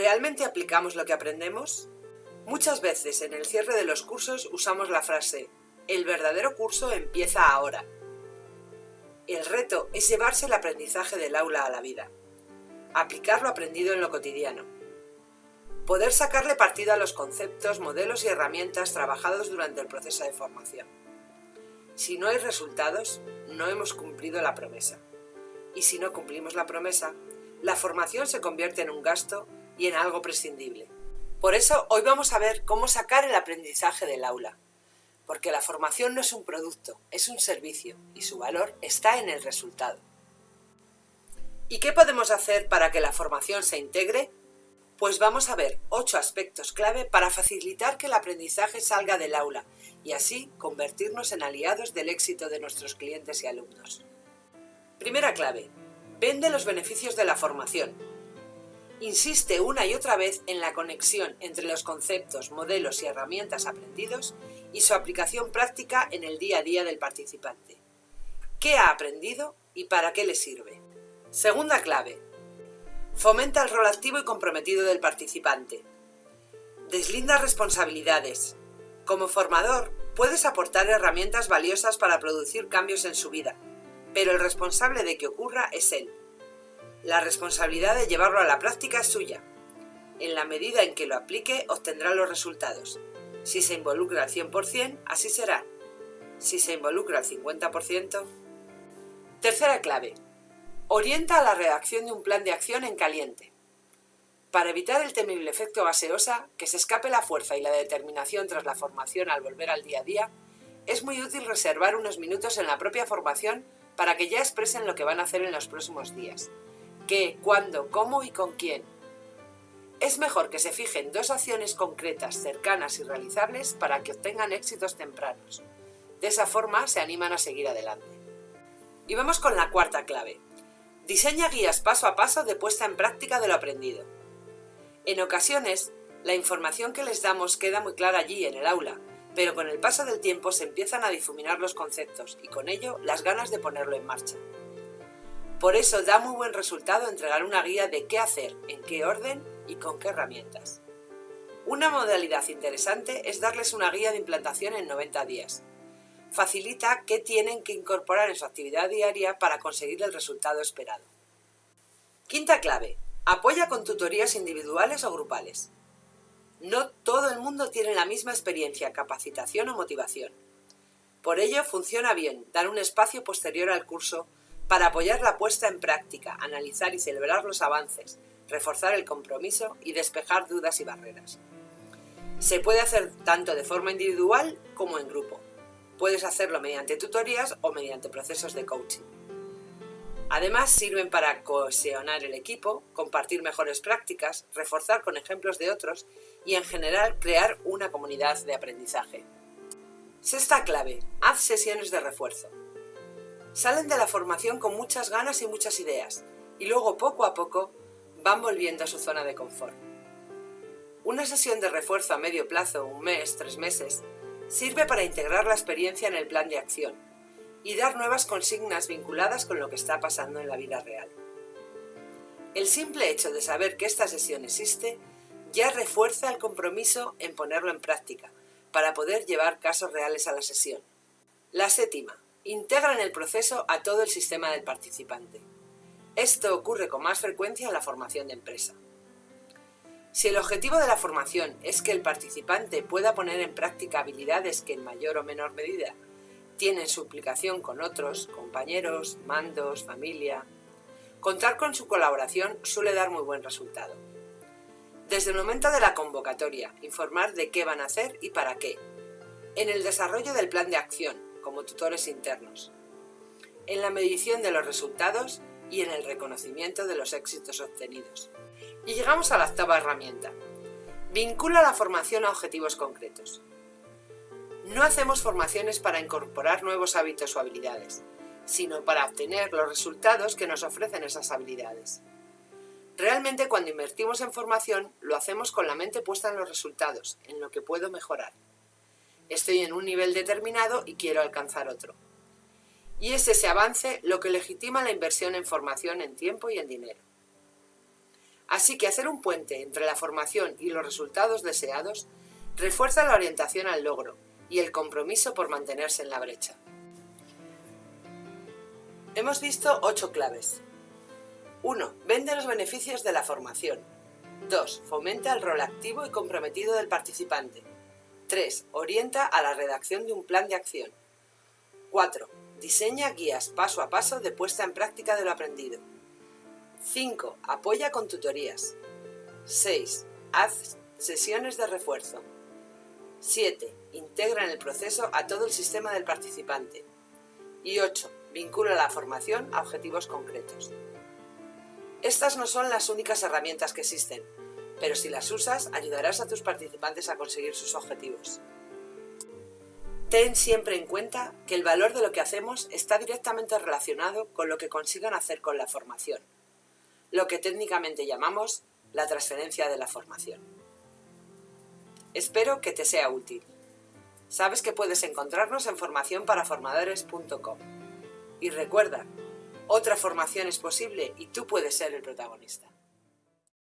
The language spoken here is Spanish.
¿Realmente aplicamos lo que aprendemos? Muchas veces en el cierre de los cursos usamos la frase el verdadero curso empieza ahora. El reto es llevarse el aprendizaje del aula a la vida, aplicar lo aprendido en lo cotidiano, poder sacarle partido a los conceptos, modelos y herramientas trabajados durante el proceso de formación. Si no hay resultados, no hemos cumplido la promesa. Y si no cumplimos la promesa, la formación se convierte en un gasto y en algo prescindible. Por eso hoy vamos a ver cómo sacar el aprendizaje del aula. Porque la formación no es un producto, es un servicio y su valor está en el resultado. ¿Y qué podemos hacer para que la formación se integre? Pues vamos a ver ocho aspectos clave para facilitar que el aprendizaje salga del aula y así convertirnos en aliados del éxito de nuestros clientes y alumnos. Primera clave. Vende los beneficios de la formación, insiste una y otra vez en la conexión entre los conceptos, modelos y herramientas aprendidos y su aplicación práctica en el día a día del participante. ¿Qué ha aprendido y para qué le sirve? Segunda clave. Fomenta el rol activo y comprometido del participante. Deslinda responsabilidades. Como formador, puedes aportar herramientas valiosas para producir cambios en su vida, pero el responsable de que ocurra es él. La responsabilidad de llevarlo a la práctica es suya. En la medida en que lo aplique, obtendrá los resultados. Si se involucra al 100%, así será. Si se involucra al 50%... Tercera clave. Orienta a la redacción de un plan de acción en caliente. Para evitar el temible efecto gaseosa, que se escape la fuerza y la determinación tras la formación al volver al día a día, es muy útil reservar unos minutos en la propia formación para que ya expresen lo que van a hacer en los próximos días qué, cuándo, cómo y con quién. Es mejor que se fijen dos acciones concretas, cercanas y realizables para que obtengan éxitos tempranos. De esa forma se animan a seguir adelante. Y vamos con la cuarta clave. Diseña guías paso a paso de puesta en práctica de lo aprendido. En ocasiones, la información que les damos queda muy clara allí en el aula, pero con el paso del tiempo se empiezan a difuminar los conceptos y con ello las ganas de ponerlo en marcha. Por eso da muy buen resultado entregar una guía de qué hacer, en qué orden y con qué herramientas. Una modalidad interesante es darles una guía de implantación en 90 días. Facilita qué tienen que incorporar en su actividad diaria para conseguir el resultado esperado. Quinta clave. Apoya con tutorías individuales o grupales. No todo el mundo tiene la misma experiencia, capacitación o motivación. Por ello funciona bien dar un espacio posterior al curso para apoyar la puesta en práctica, analizar y celebrar los avances, reforzar el compromiso y despejar dudas y barreras. Se puede hacer tanto de forma individual como en grupo. Puedes hacerlo mediante tutorías o mediante procesos de coaching. Además, sirven para cohesionar el equipo, compartir mejores prácticas, reforzar con ejemplos de otros y, en general, crear una comunidad de aprendizaje. Sexta clave. Haz sesiones de refuerzo. Salen de la formación con muchas ganas y muchas ideas, y luego poco a poco van volviendo a su zona de confort. Una sesión de refuerzo a medio plazo, un mes, tres meses, sirve para integrar la experiencia en el plan de acción y dar nuevas consignas vinculadas con lo que está pasando en la vida real. El simple hecho de saber que esta sesión existe ya refuerza el compromiso en ponerlo en práctica, para poder llevar casos reales a la sesión. La séptima, Integra en el proceso a todo el sistema del participante. Esto ocurre con más frecuencia en la formación de empresa. Si el objetivo de la formación es que el participante pueda poner en práctica habilidades que en mayor o menor medida tienen su implicación con otros, compañeros, mandos, familia, contar con su colaboración suele dar muy buen resultado. Desde el momento de la convocatoria, informar de qué van a hacer y para qué. En el desarrollo del plan de acción, como tutores internos, en la medición de los resultados y en el reconocimiento de los éxitos obtenidos. Y llegamos a la octava herramienta. Vincula la formación a objetivos concretos. No hacemos formaciones para incorporar nuevos hábitos o habilidades, sino para obtener los resultados que nos ofrecen esas habilidades. Realmente cuando invertimos en formación lo hacemos con la mente puesta en los resultados, en lo que puedo mejorar. Estoy en un nivel determinado y quiero alcanzar otro. Y es ese avance lo que legitima la inversión en formación en tiempo y en dinero. Así que hacer un puente entre la formación y los resultados deseados refuerza la orientación al logro y el compromiso por mantenerse en la brecha. Hemos visto ocho claves. 1. Vende los beneficios de la formación. 2. Fomenta el rol activo y comprometido del participante. 3. Orienta a la redacción de un plan de acción. 4. Diseña guías paso a paso de puesta en práctica de lo aprendido. 5. Apoya con tutorías. 6. Haz sesiones de refuerzo. 7. Integra en el proceso a todo el sistema del participante. Y 8. Vincula la formación a objetivos concretos. Estas no son las únicas herramientas que existen, pero si las usas ayudarás a tus participantes a conseguir sus objetivos. Ten siempre en cuenta que el valor de lo que hacemos está directamente relacionado con lo que consigan hacer con la formación, lo que técnicamente llamamos la transferencia de la formación. Espero que te sea útil. Sabes que puedes encontrarnos en formacionparaformadores.com. Y recuerda, otra formación es posible y tú puedes ser el protagonista.